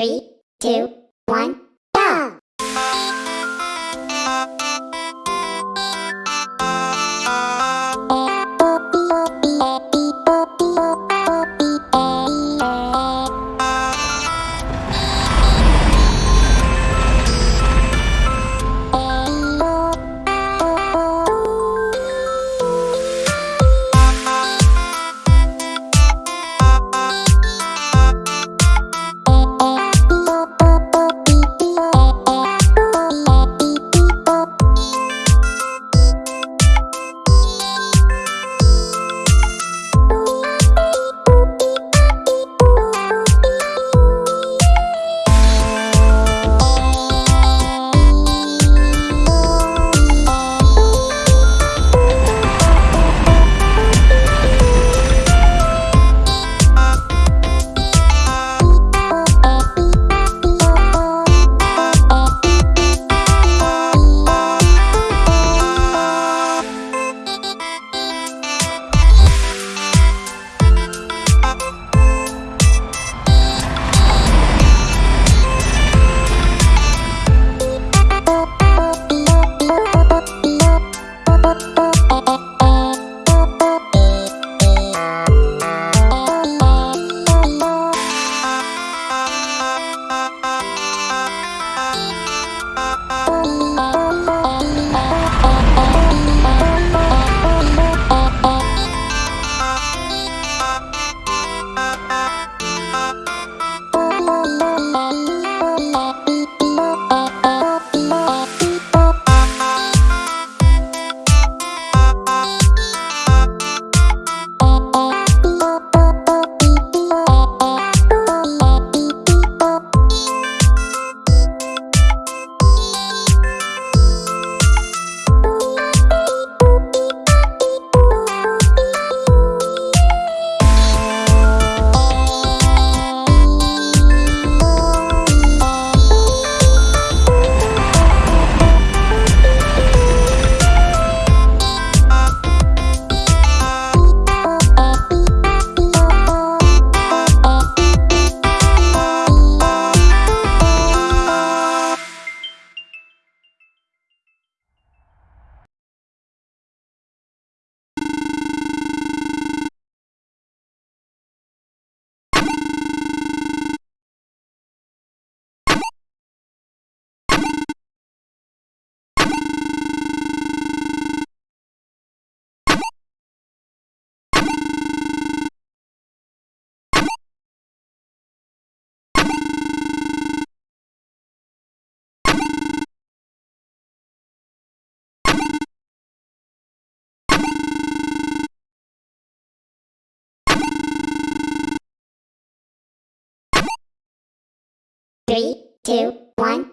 Three, two, Three, two, one,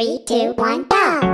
Three, two, one, go!